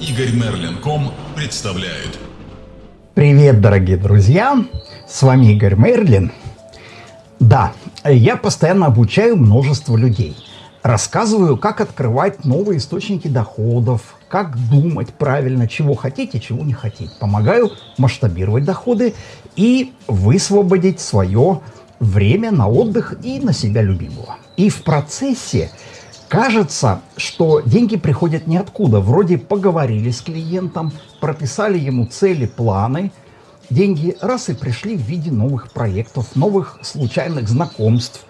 Игорь Мерлин.ком представляет. Привет, дорогие друзья! С вами Игорь Мерлин. Да, я постоянно обучаю множество людей. Рассказываю, как открывать новые источники доходов, как думать правильно, чего хотите, чего не хотите. Помогаю масштабировать доходы и высвободить свое время на отдых и на себя любимого. И в процессе кажется, что деньги приходят ниоткуда. Вроде поговорили с клиентом, прописали ему цели, планы. Деньги раз и пришли в виде новых проектов, новых случайных знакомств.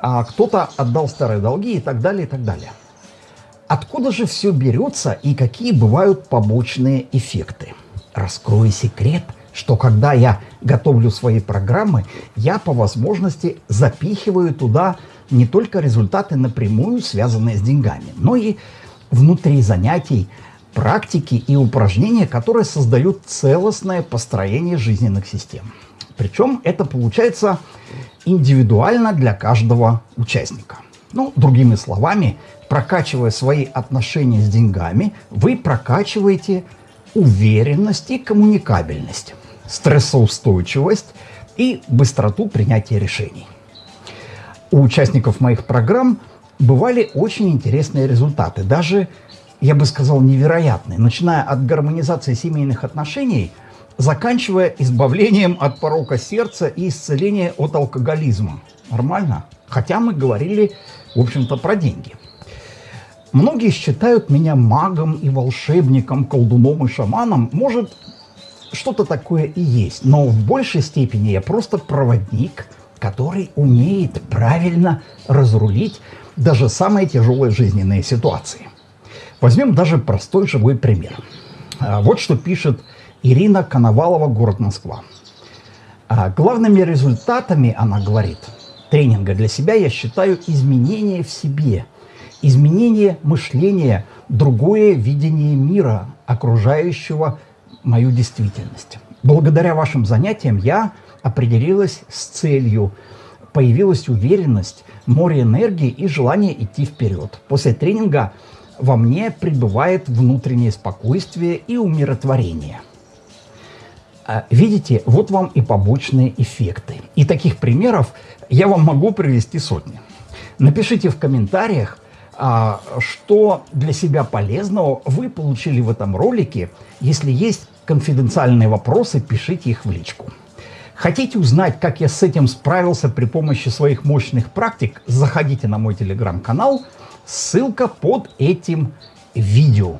А кто-то отдал старые долги и так далее, и так далее. Откуда же все берется и какие бывают побочные эффекты? Раскрою секрет, что когда я готовлю свои программы, я по возможности запихиваю туда не только результаты напрямую связанные с деньгами, но и внутри занятий, практики и упражнения, которые создают целостное построение жизненных систем. Причем это получается индивидуально для каждого участника. Ну, другими словами, прокачивая свои отношения с деньгами, вы прокачиваете уверенность и коммуникабельность, стрессоустойчивость и быстроту принятия решений. У участников моих программ бывали очень интересные результаты, даже, я бы сказал, невероятные, начиная от гармонизации семейных отношений, заканчивая избавлением от порока сердца и исцеления от алкоголизма. Нормально? Хотя мы говорили, в общем-то, про деньги – Многие считают меня магом и волшебником, колдуном и шаманом. Может, что-то такое и есть, но в большей степени я просто проводник, который умеет правильно разрулить даже самые тяжелые жизненные ситуации. Возьмем даже простой живой пример. А, вот что пишет Ирина Коновалова, город Москва. А, главными результатами, она говорит, тренинга для себя я считаю изменения в себе – изменение мышления, другое видение мира, окружающего мою действительность. Благодаря вашим занятиям я определилась с целью, появилась уверенность, море энергии и желание идти вперед. После тренинга во мне пребывает внутреннее спокойствие и умиротворение. А, видите, вот вам и побочные эффекты. И таких примеров я вам могу привести сотни. Напишите в комментариях, а, что для себя полезного вы получили в этом ролике. Если есть конфиденциальные вопросы, пишите их в личку. Хотите узнать, как я с этим справился при помощи своих мощных практик, заходите на мой телеграм-канал, ссылка под этим видео.